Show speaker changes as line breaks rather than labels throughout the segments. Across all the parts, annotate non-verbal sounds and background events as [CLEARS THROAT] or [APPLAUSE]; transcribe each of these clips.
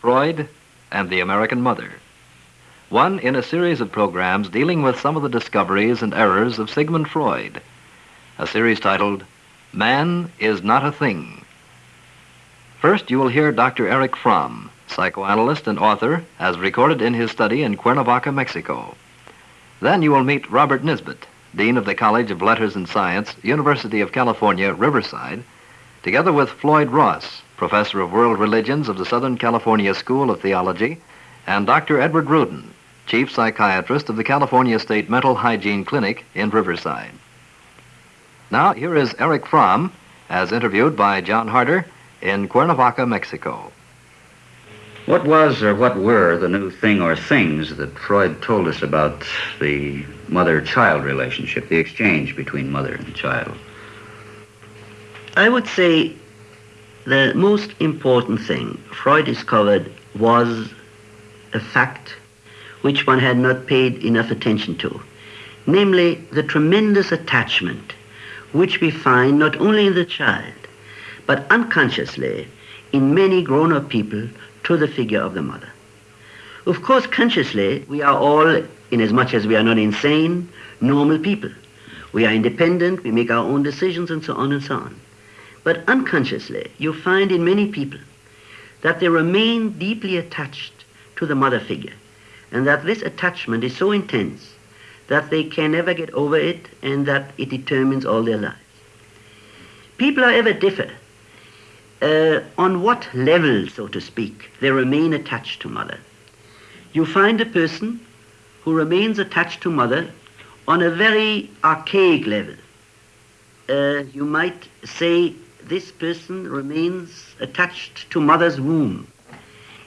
Freud and the American Mother. One in a series of programs dealing with some of the discoveries and errors of Sigmund Freud. A series titled Man is Not a Thing. First, you will hear Dr. Erich Fromm, psychoanalyst and author, as recorded in his study in Cuernavaca, Mexico. Then you will meet Robert Nisbet, Dean of the College of Letters and Science, University of California, Riverside, together with Floyd Ross, Professor of World Religions of the Southern California School of Theology, and Dr. Edward Rudin, Chief Psychiatrist of the California State Mental Hygiene Clinic in Riverside. Now, here is Erich Fromm, as interviewed by John Harder in Cuernavaca, Mexico.
What was or what were the new thing or things that Freud told us about the mother child relationship, the exchange between mother and child?
I would say the most important thing Freud discovered was a fact which one had not paid enough attention to, namely the tremendous attachment which we find not only in the child, but unconsciously in many grown-up people to the figure of the mother. Of course, consciously, we are all, inasmuch as we are not insane, normal people. We are independent, we make our own decisions, and so on and so on. But unconsciously, you find in many people that they remain deeply attached to the mother figure, and that this attachment is so intense that they can never get over it and that it determines all their lives. People, however, differ uh, on what level, so to speak, they remain attached to mother. You find a person who remains attached to mother on a very archaic level. Uh, you might say this person remains attached to mother's womb.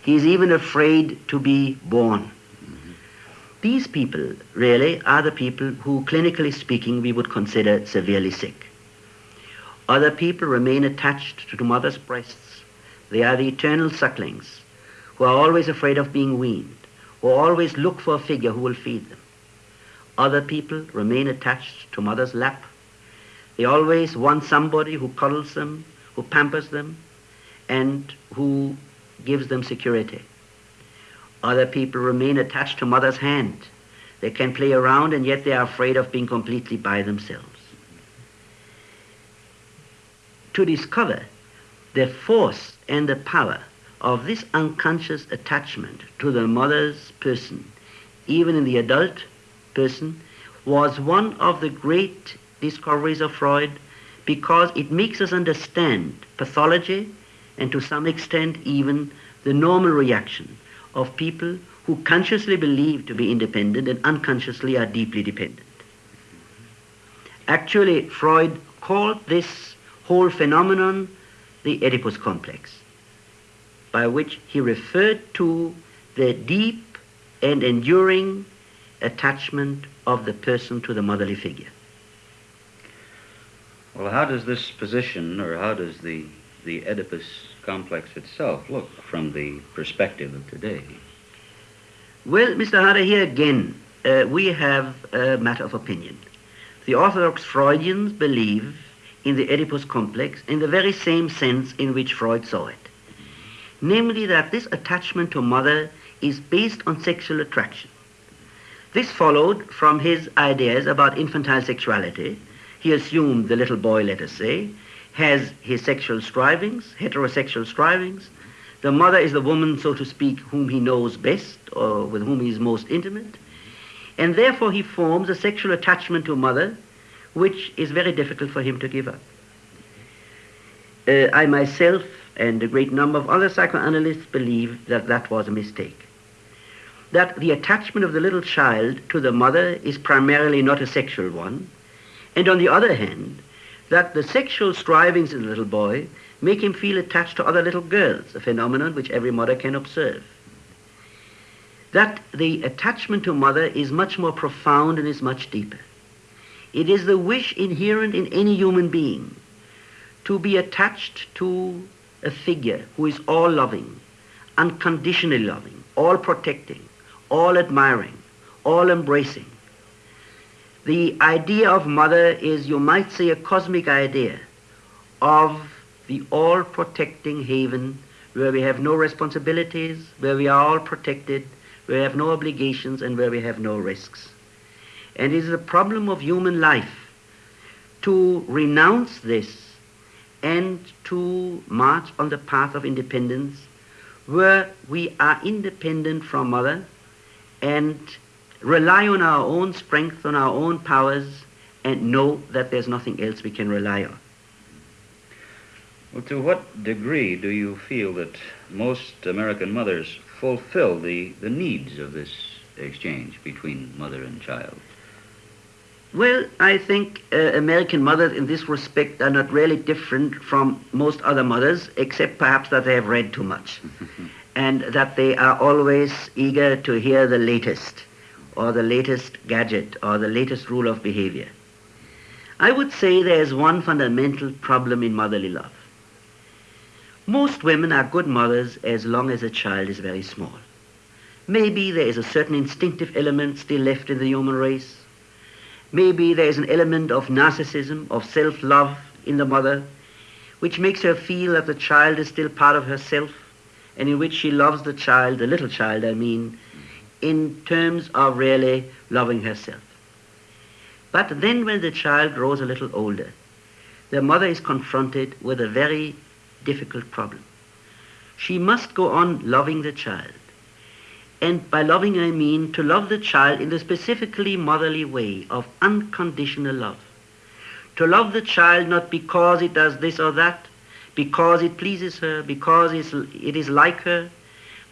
He is even afraid to be born. These people really are the people who, clinically speaking, we would consider severely sick. Other people remain attached to mother's breasts. They are the eternal sucklings who are always afraid of being weaned, who always look for a figure who will feed them. Other people remain attached to mother's lap. They always want somebody who cuddles them, who pampers them, and who gives them security. Other people remain attached to mother's hand. They can play around and yet they are afraid of being completely by themselves. To discover the force and the power of this unconscious attachment to the mother's person, even in the adult person, was one of the great discoveries of Freud because it makes us understand pathology and to some extent even the normal reaction of people who consciously believe to be independent and unconsciously are deeply dependent. Actually, Freud called this whole phenomenon the Oedipus complex, by which he referred to the deep and enduring attachment of the person to the motherly figure.
Well, how does this position, or how does the, the Oedipus complex itself look from the perspective of today?
Well, Mr. Harder, here again, uh, we have a matter of opinion. The Orthodox Freudians believe in the Oedipus complex in the very same sense in which Freud saw it. Namely, that this attachment to mother is based on sexual attraction. This followed from his ideas about infantile sexuality. He assumed the little boy, let us say, has his sexual strivings, heterosexual strivings. The mother is the woman, so to speak, whom he knows best or with whom he is most intimate. And therefore he forms a sexual attachment to mother which is very difficult for him to give up. Uh, I myself and a great number of other psychoanalysts believe that that was a mistake. That the attachment of the little child to the mother is primarily not a sexual one, and on the other hand, that the sexual strivings in the little boy make him feel attached to other little girls, a phenomenon which every mother can observe. That the attachment to mother is much more profound and is much deeper. It is the wish inherent in any human being to be attached to a figure who is all loving, unconditionally loving, all protecting, all admiring, all embracing. The idea of mother is, you might say, a cosmic idea of the all protecting haven where we have no responsibilities, where we are all protected, where we have no obligations, and where we have no risks. And it is a problem of human life to renounce this and to march on the path of independence where we are independent from mother and rely on our own strength, on our own powers, and know that there's nothing else we can rely on.
Well, to what degree do you feel that most American mothers fulfill the, the needs of this exchange between mother and child?
Well, I think uh, American mothers in this respect are not really different from most other mothers, except perhaps that they have read too much [LAUGHS] and that they are always eager to hear the latest or the latest gadget or the latest rule of behavior. I would say there is one fundamental problem in motherly love. Most women are good mothers as long as a child is very small. Maybe there is a certain instinctive element still left in the human race Maybe there is an element of narcissism, of self-love in the mother, which makes her feel that the child is still part of herself, and in which she loves the child, the little child, I mean, in terms of really loving herself. But then when the child grows a little older, the mother is confronted with a very difficult problem. She must go on loving the child. And by loving, I mean to love the child in the specifically motherly way of unconditional love. To love the child not because it does this or that, because it pleases her, because it is like her,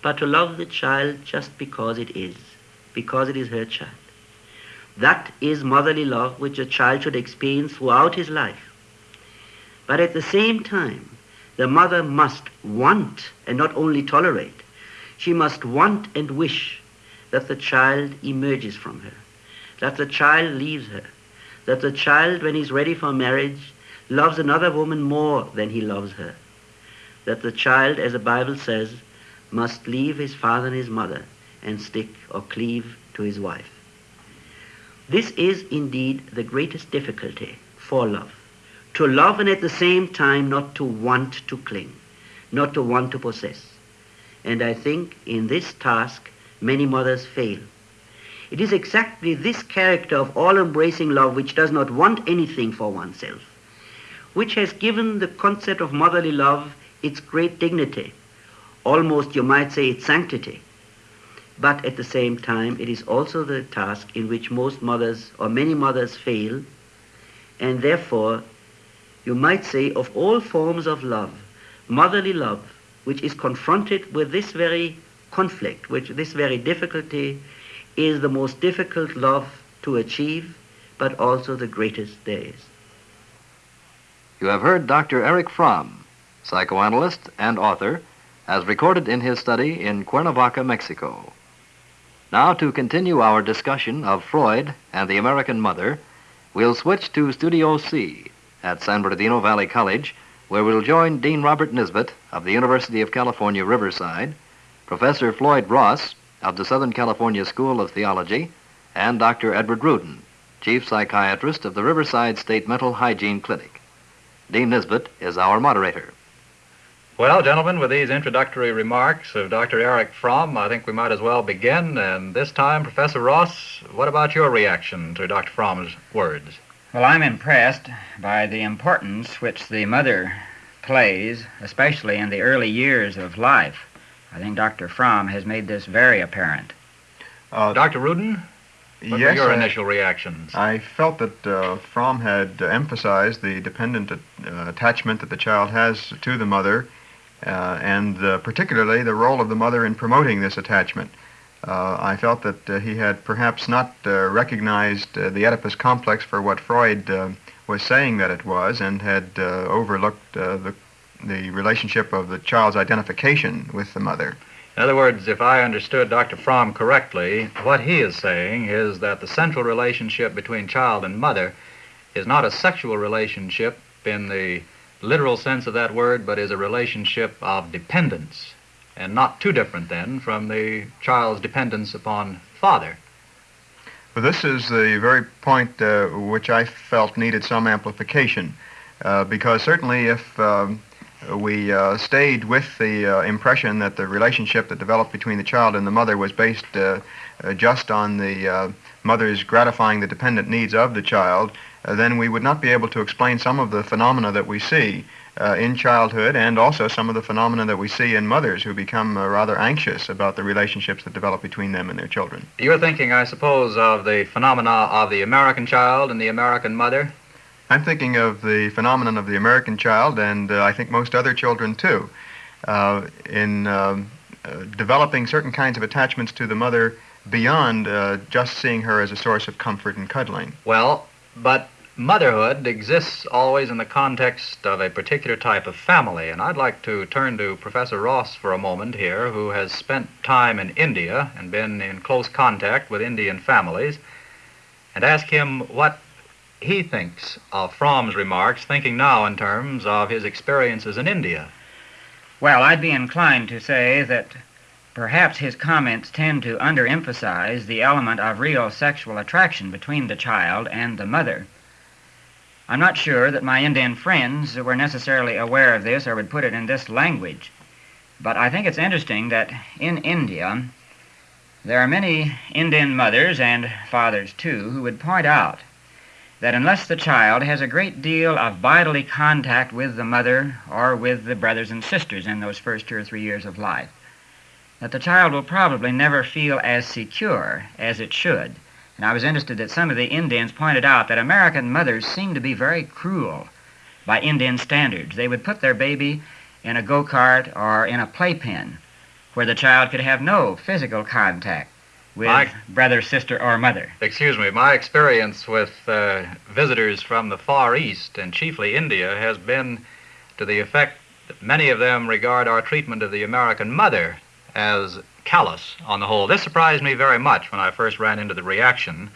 but to love the child just because it is, because it is her child. That is motherly love which a child should experience throughout his life. But at the same time, the mother must want and not only tolerate she must want and wish that the child emerges from her, that the child leaves her, that the child, when he's ready for marriage, loves another woman more than he loves her, that the child, as the Bible says, must leave his father and his mother and stick or cleave to his wife. This is indeed the greatest difficulty for love. To love and at the same time not to want to cling, not to want to possess. And I think in this task many mothers fail. It is exactly this character of all-embracing love which does not want anything for oneself, which has given the concept of motherly love its great dignity, almost you might say its sanctity. But at the same time, it is also the task in which most mothers or many mothers fail, and therefore you might say of all forms of love, motherly love which is confronted with this very conflict, which this very difficulty is the most difficult love to achieve, but also the greatest there is.
You have heard Dr. Erich Fromm, psychoanalyst and author, as recorded in his study in Cuernavaca, Mexico. Now, to continue our discussion of Freud and the American mother, we'll switch to Studio C at San Bernardino Valley College where we'll join Dean Robert Nisbet of the University of California, Riverside, Professor Floyd Ross of the Southern California School of Theology, and Dr. Edward Rudin, Chief Psychiatrist of the Riverside State Mental Hygiene Clinic. Dean Nisbet is our moderator.
Well, gentlemen, with these introductory remarks of Dr. Erich Fromm, I think we might as well begin. And this time, Professor Ross, what about your reaction to Dr. Fromm's words?
Well, I'm impressed by the importance which the mother plays, especially in the early years of life. I think Dr. Fromm has made this very apparent.
Uh, Dr. Rudin, what
yes,
were your
I,
initial reactions?
I felt that uh, Fromm had uh, emphasized the dependent uh, attachment that the child has to the mother, and uh, particularly the role of the mother in promoting this attachment. Uh, I felt that uh, he had perhaps not uh, recognized the Oedipus complex for what Freud was saying that it was and had overlooked the, the relationship of the child's identification with the mother.
In other words, if I understood Dr. Fromm correctly, what he is saying is that the central relationship between child and mother is not a sexual relationship in the literal sense of that word, but is a relationship of dependence and not too different then from the child's dependence upon father.
Well, this is the very point uh, which I felt needed some amplification, uh, because certainly if um, we uh, stayed with the uh, impression that the relationship that developed between the child and the mother was based uh, uh just on the uh, mother's gratifying the dependent needs of the child, uh, then we would not be able to explain some of the phenomena that we see uh, in childhood and also some of the phenomena that we see in mothers who become uh, rather anxious about the relationships that develop between them and their children.
You're thinking, I suppose, of the phenomena of the American child and the American mother?
I'm thinking of the phenomenon of the American child and uh, I think most other children too. Uh, in um, uh, developing certain kinds of attachments to the mother beyond uh, just seeing her as a source of comfort and cuddling.
Well, but motherhood exists always in the context of a particular type of family, and I'd like to turn to Professor Ross for a moment here, who has spent time in India and been in close contact with Indian families, and ask him what he thinks of Fromm's remarks, thinking now in terms of his experiences in India.
Well, I'd be inclined to say that perhaps his comments tend to underemphasize the element of real sexual attraction between the child and the mother. I'm not sure that my Indian friends were necessarily aware of this or would put it in this language, but I think it's interesting that in India there are many Indian mothers and fathers too who would point out that unless the child has a great deal of bodily contact with the mother or with the brothers and sisters in those first two or three years of life, that the child will probably never feel as secure as it should and I was interested that some of the Indians pointed out that American mothers seem to be very cruel by Indian standards. They would put their baby in a go kart or in a playpen where the child could have no physical contact with my, brother, sister, or mother.
Excuse me, my experience with uh, visitors from the Far East and chiefly India has been to the effect that many of them regard our treatment of the American mother as callous on the whole. This surprised me very much when I first ran into the reaction,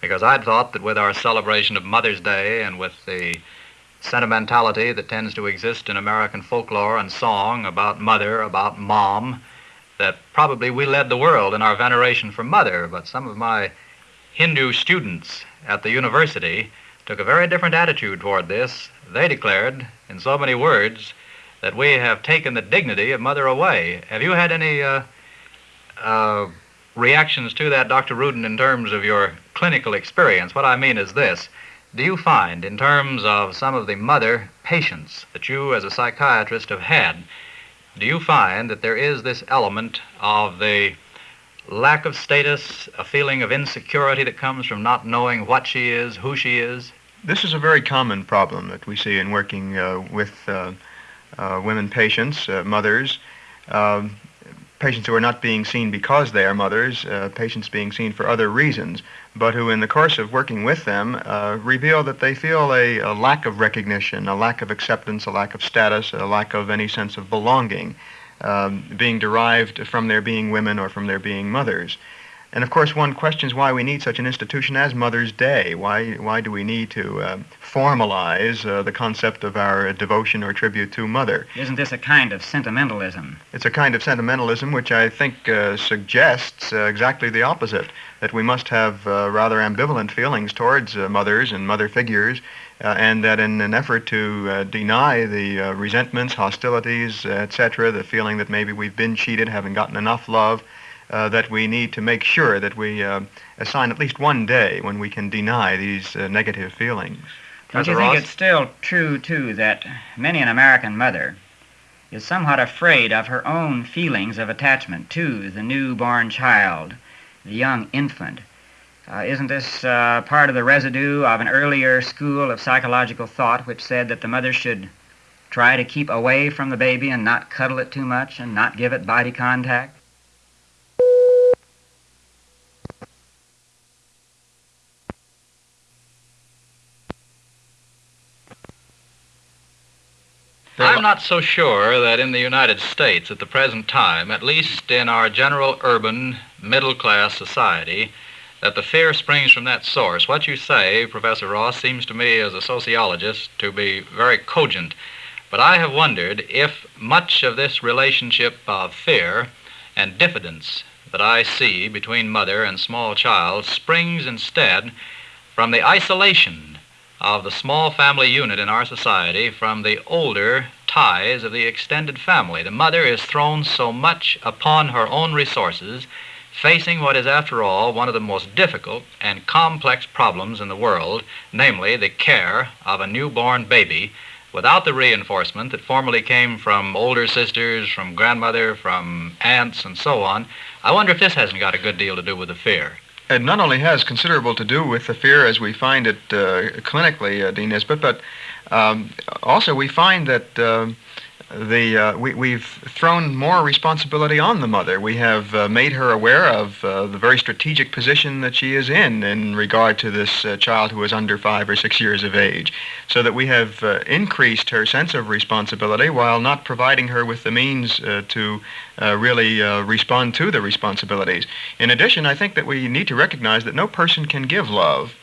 because I'd thought that with our celebration of Mother's Day and with the sentimentality that tends to exist in American folklore and song about mother, about mom, that probably we led the world in our veneration for mother, but some of my Hindu students at the university took a very different attitude toward this. They declared, in so many words, that we have taken the dignity of mother away. Have you had any uh, uh, reactions to that, Dr. Rudin, in terms of your clinical experience. What I mean is this. Do you find, in terms of some of the mother patients that you as a psychiatrist have had, do you find that there is this element of the lack of status, a feeling of insecurity that comes from not knowing what she is, who she is?
This is a very common problem that we see in working uh, with uh, women patients, uh, mothers. Um, patients who are not being seen because they are mothers, uh, patients being seen for other reasons, but who, in the course of working with them, uh, reveal that they feel a, a, lack of recognition, a lack of acceptance, a lack of status, a lack of any sense of belonging um, being derived from their being women or from their being mothers. And of course, one questions why we need such an institution as Mother's Day. Why, why do we need to uh, formalize uh, the concept of our devotion or tribute to Mother?
Isn't this a kind of sentimentalism?
It's a kind of sentimentalism which I think uh, suggests uh, exactly the opposite that we must have uh, rather ambivalent feelings towards uh, mothers and mother figures. and that in an effort to deny the resentments, hostilities, etc., the feeling that maybe we've been cheated, haven't gotten enough love, uh, that we need to make sure that we uh, assign at least one day when we can deny these uh, negative feelings.
Don't you think it's still true, too, that many an American mother is somewhat afraid of her own feelings of attachment to the newborn child, the young infant? Uh, isn't this uh, part of the residue of an earlier school of psychological thought which said that the mother should try to keep away from the baby and not cuddle it too much and not give it body contact?
I'm not so sure that in the United States at the present time, at least in our general urban middle class society, that the fear springs from that source. What you say, Professor Ross, seems to me as a sociologist to be very cogent. But I have wondered if much of this relationship of fear and diffidence that I see between mother and small child springs instead from the isolation of the small family unit in our society from the older ties of the extended family. The mother is thrown so much upon her own resources, facing what is, after all, one of the most difficult and complex problems in the world, namely the care of a newborn baby, without the reinforcement that formerly came from older sisters, from grandmother, from aunts, and so on. I wonder if this hasn't got a good deal to do with the fear.
It not only has considerable to do with the fear as we find it uh, clinically, uh, Dean Nisbet, but um, also we find that. The uh, we, we've thrown more responsibility on the mother. We have uh, made her aware of uh, the very strategic position that she is in in regard to this uh, child who is under five or six years of age, so that we have uh, increased her sense of responsibility while not providing her with the means uh, to really respond to the responsibilities. In addition, I think that we need to recognize that no person can give love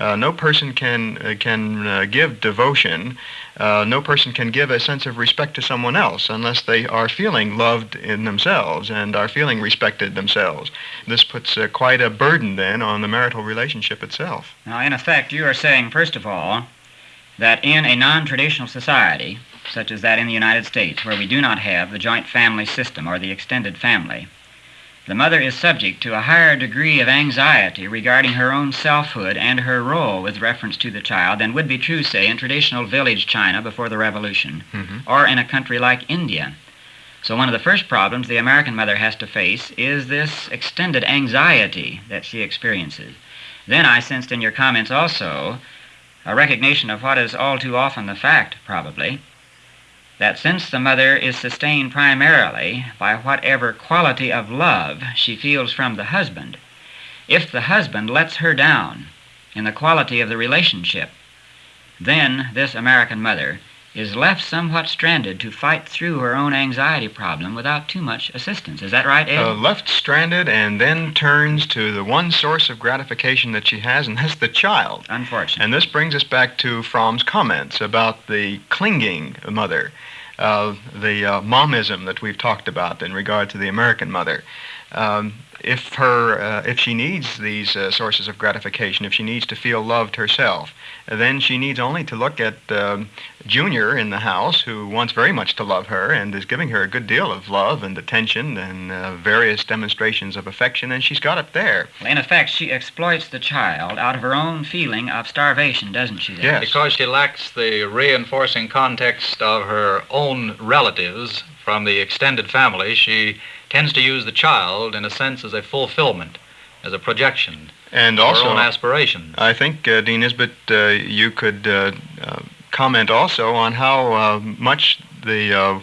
uh, no person can uh, can uh, give devotion. Uh, no person can give a sense of respect to someone else unless they are feeling loved in themselves and are feeling respected themselves. This puts uh, quite a burden then on the marital relationship itself.
Now, in effect, you are saying, first of all, that in a non-traditional society, such as that in the United States, where we do not have the joint family system or the extended family, the mother is subject to a higher degree of anxiety regarding her own selfhood and her role with reference to the child than would be true, say, in traditional village China before the Revolution mm-hmm. or in a country like India. So, one of the first problems the American mother has to face is this extended anxiety that she experiences. Then I sensed in your comments also a recognition of what is all too often the fact, probably, that since the mother is sustained primarily by whatever quality of love she feels from the husband, if the husband lets her down in the quality of the relationship, then this American mother is left somewhat stranded to fight through her own anxiety problem without too much assistance. Is that right, Ed?
Uh, left stranded and then turns to the one source of gratification that she has, and that's the child.
Unfortunately.
And this brings us back to Fromm's comments about the clinging mother the uh, momism that we've talked about in regard to the American mother. Um, if her, uh, if she needs these uh, sources of gratification, if she needs to feel loved herself, then she needs only to look at um, Junior in the house, who wants very much to love her and is giving her a good deal of love and attention and uh, various demonstrations of affection, and she's got it there.
In effect, she exploits the child out of her own feeling of starvation, doesn't she?
Yes.
Because she lacks the reinforcing context of her own relatives from the extended family, she tends to use the child, in a sense, as a fulfillment, as a projection
and also,
own aspirations.
I think, uh, Dean Nisbet, uh, you could uh, uh comment also on how uh, much the uh,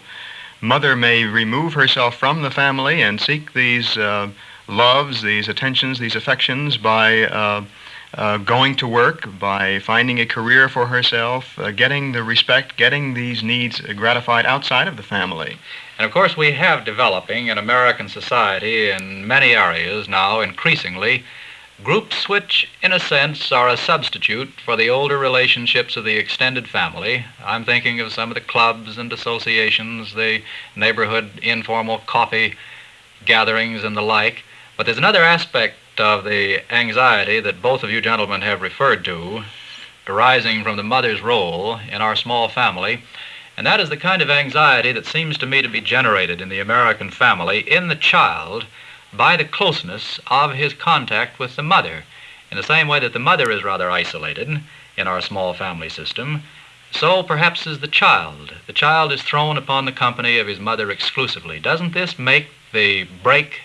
mother may remove herself from the family and seek these loves, these attentions, these affections by uh, going to work, by finding a career for herself, uh, getting the respect, getting these needs gratified outside of the family.
And of course, we have developing in American society in many areas now increasingly groups which, in a sense, are a substitute for the older relationships of the extended family. I'm thinking of some of the clubs and associations, the neighborhood informal coffee gatherings, and the like. But there's another aspect of the anxiety that both of you gentlemen have referred to, arising from the mother's role in our small family, and that is the kind of anxiety that seems to me to be generated in the American family in the child by the closeness of his contact with the mother. In the same way that the mother is rather isolated in our small family system, so perhaps is the child. The child is thrown upon the company of his mother exclusively. Doesn't this make the break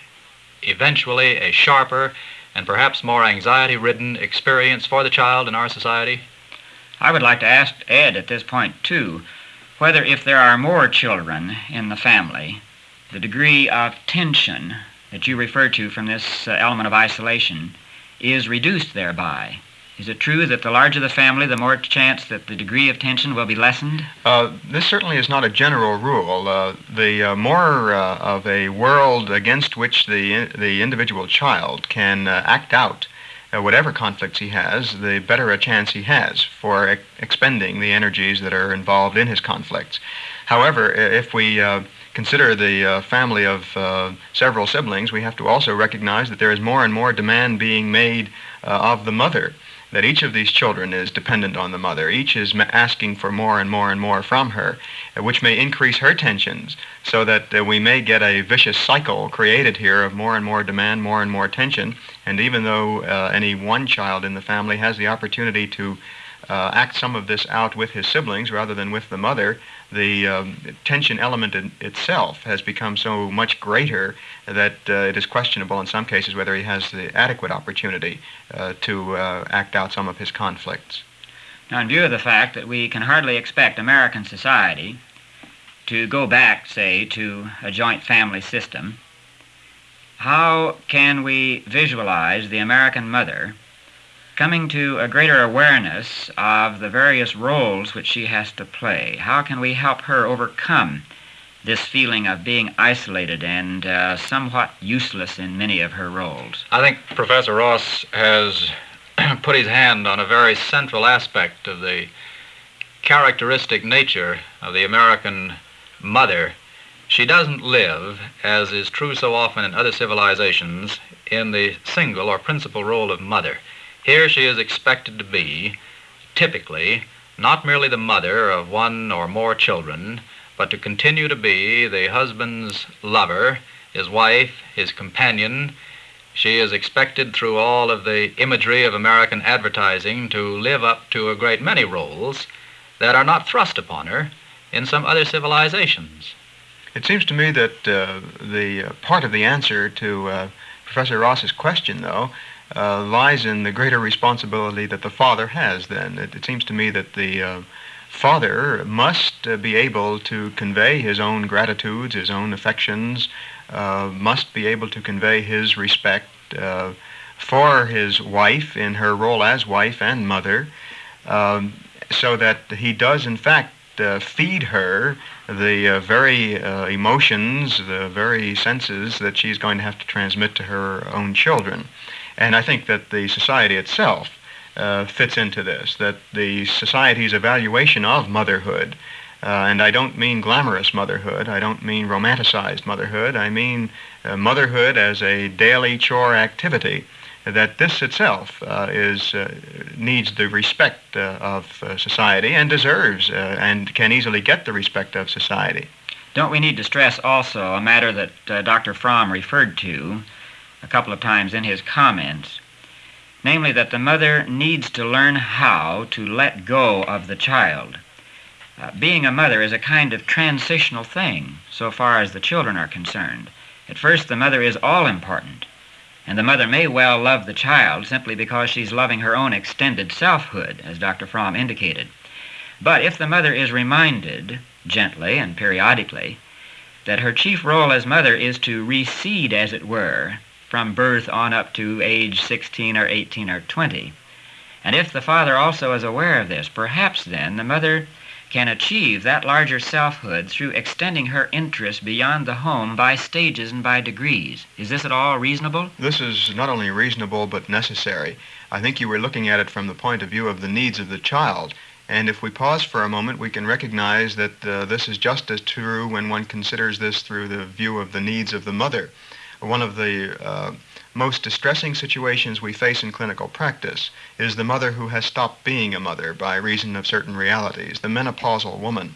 eventually a sharper and perhaps more anxiety ridden experience for the child in our society?
I would like to ask Ed at this point, too, whether if there are more children in the family, the degree of tension that you refer to from this uh, element of isolation is reduced thereby. Is it true that the larger the family, the more chance that the degree of tension will be lessened?
Uh, this certainly is not a general rule. Uh, the uh, more uh, of a world against which the, the individual child can uh, act out uh, whatever conflicts he has, the better a chance he has for ex- expending the energies that are involved in his conflicts. However, if we uh, consider the uh, family of uh, several siblings, we have to also recognize that there is more and more demand being made of the mother that each of these children is dependent on the mother. Each is asking for more and more and more from her, which may increase her tensions, so that uh, we may get a vicious cycle created here of more and more demand, more and more tension. And even though uh, any one child in the family has the opportunity to uh, act some of this out with his siblings rather than with the mother, the um, tension element in itself has become so much greater that uh, it is questionable in some cases whether he has the adequate opportunity uh, to uh, act out some of his conflicts.
Now, in view of the fact that we can hardly expect American society to go back, say, to a joint family system, how can we visualize the American mother coming to a greater awareness of the various roles which she has to play. How can we help her overcome this feeling of being isolated and uh, somewhat useless in many of her roles?
I think Professor Ross has [CLEARS THROAT] put his hand on a very central aspect of the characteristic nature of the American mother. She doesn't live, as is true so often in other civilizations, in the single or principal role of mother. Here she is expected to be, typically, not merely the mother of one or more children, but to continue to be the husband's lover, his wife, his companion. She is expected through all of the imagery of American advertising to live up to a great many roles that are not thrust upon her in some other civilizations.
It seems to me that uh, the uh, part of the answer to uh, Professor Ross's question, though, uh, lies in the greater responsibility that the father has then. It, it seems to me that the uh, father must uh, be able to convey his own gratitudes, his own affections, uh, must be able to convey his respect uh, for his wife in her role as wife and mother, um, so that he does, in fact, uh, feed her the very emotions, the very senses that she's going to have to transmit to her own children. And I think that the society itself uh, fits into this, that the society's evaluation of motherhood, uh, and I don't mean glamorous motherhood, I don't mean romanticized motherhood, I mean uh, motherhood as a daily chore activity, that this itself uh, is, uh, needs the respect uh, of society and deserves and can easily get the respect of society.
Don't we need to stress also a matter that Dr. Fromm referred to, a couple of times in his comments, namely that the mother needs to learn how to let go of the child. Uh, being a mother is a kind of transitional thing so far as the children are concerned. At first, the mother is all important, and the mother may well love the child simply because she's loving her own extended selfhood, as Dr. Fromm indicated. But if the mother is reminded, gently and periodically, that her chief role as mother is to recede, as it were, from birth on up to age 16 or 18 or 20. And if the father also is aware of this, perhaps then the mother can achieve that larger selfhood through extending her interest beyond the home by stages and by degrees. Is this at all reasonable?
This is not only reasonable but necessary. I think you were looking at it from the point of view of the needs of the child. And if we pause for a moment, we can recognize that uh, this is just as true when one considers this through the view of the needs of the mother one of the uh, most distressing situations we face in clinical practice is the mother who has stopped being a mother by reason of certain realities, the menopausal woman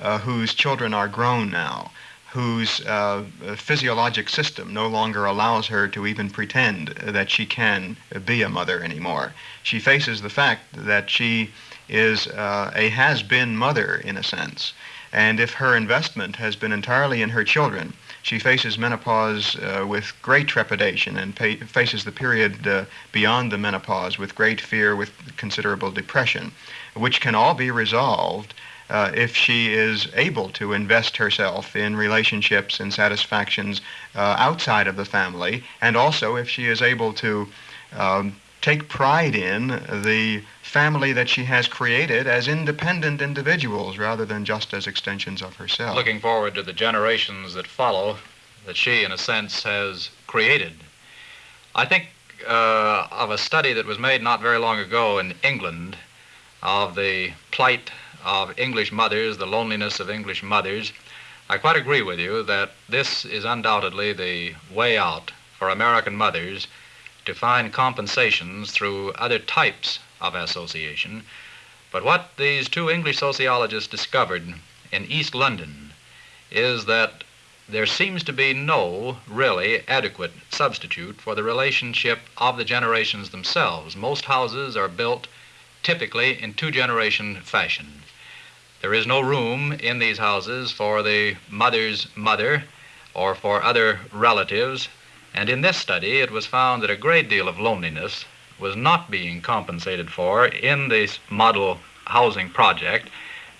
uh, whose children are grown now, whose uh, physiologic system no longer allows her to even pretend that she can be a mother anymore. She faces the fact that she is uh, a has been mother in a sense. And if her investment has been entirely in her children, she faces menopause uh, with great trepidation and faces the period uh, beyond the menopause with great fear, with considerable depression, which can all be resolved uh, if she is able to invest herself in relationships and satisfactions uh, outside of the family, and also if she is able to um, take pride in the family that she has created as independent individuals rather than just as extensions of herself.
Looking forward to the generations that follow that she, in a sense, has created. I think uh, of a study that was made not very long ago in England of the plight of English mothers, the loneliness of English mothers. I quite agree with you that this is undoubtedly the way out for American mothers to find compensations through other types of association. But what these two English sociologists discovered in East London is that there seems to be no really adequate substitute for the relationship of the generations themselves. Most houses are built typically in two generation fashion. There is no room in these houses for the mother's mother or for other relatives, and in this study it was found that a great deal of loneliness was not being compensated for in this model housing project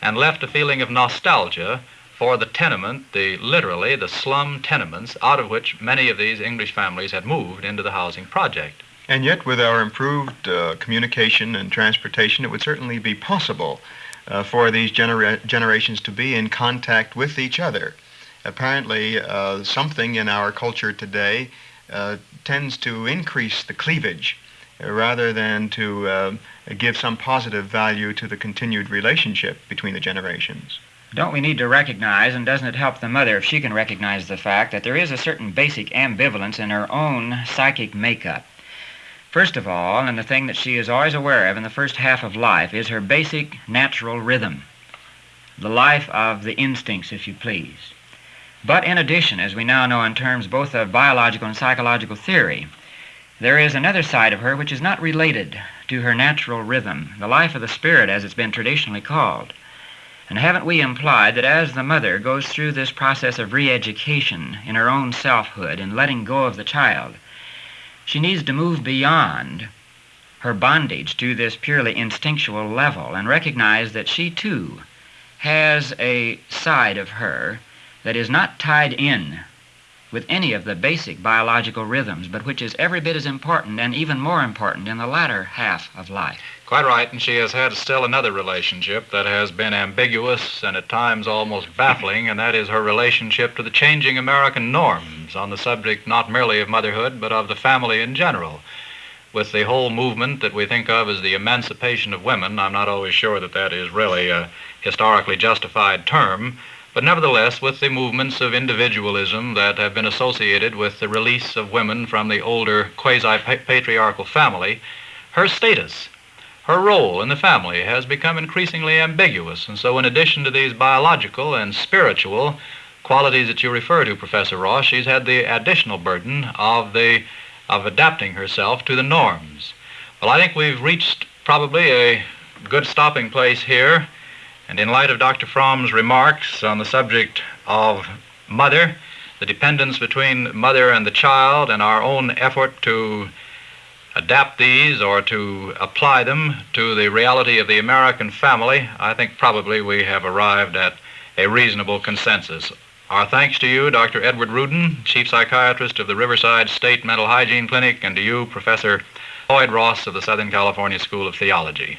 and left a feeling of nostalgia for the tenement, the literally the slum tenements out of which many of these English families had moved into the housing project.
And yet, with our improved uh, communication and transportation, it would certainly be possible uh, for these genera- generations to be in contact with each other. Apparently, uh, something in our culture today uh, tends to increase the cleavage rather than to uh, give some positive value to the continued relationship between the generations.
Don't we need to recognize, and doesn't it help the mother if she can recognize the fact that there is a certain basic ambivalence in her own psychic makeup? First of all, and the thing that she is always aware of in the first half of life, is her basic natural rhythm, the life of the instincts, if you please. But in addition, as we now know in terms both of biological and psychological theory, there is another side of her which is not related to her natural rhythm, the life of the spirit, as it's been traditionally called. And haven't we implied that as the mother goes through this process of re education in her own selfhood and letting go of the child, she needs to move beyond her bondage to this purely instinctual level and recognize that she too has a side of her that is not tied in with any of the basic biological rhythms, but which is every bit as important and even more important in the latter half of life.
Quite right, and she has had still another relationship that has been ambiguous and at times almost baffling, and that is her relationship to the changing American norms on the subject not merely of motherhood, but of the family in general. With the whole movement that we think of as the emancipation of women, I'm not always sure that that is really a historically justified term. But nevertheless, with the movements of individualism that have been associated with the release of women from the older quasi patriarchal family, her status, her role in the family has become increasingly ambiguous. And so, in addition to these biological and spiritual qualities that you refer to, Professor Ross, she's had the additional burden of, the, of adapting herself to the norms. Well, I think we've reached probably a good stopping place here. And in light of Dr. Fromm's remarks on the subject of mother, the dependence between mother and the child, and our own effort to adapt these or to apply them to the reality of the American family, I think probably we have arrived at a reasonable consensus. Our thanks to you, Dr. Edward Rudin, Chief Psychiatrist of the Riverside State Mental Hygiene Clinic, and to you, Professor Floyd Ross of the Southern California School of Theology.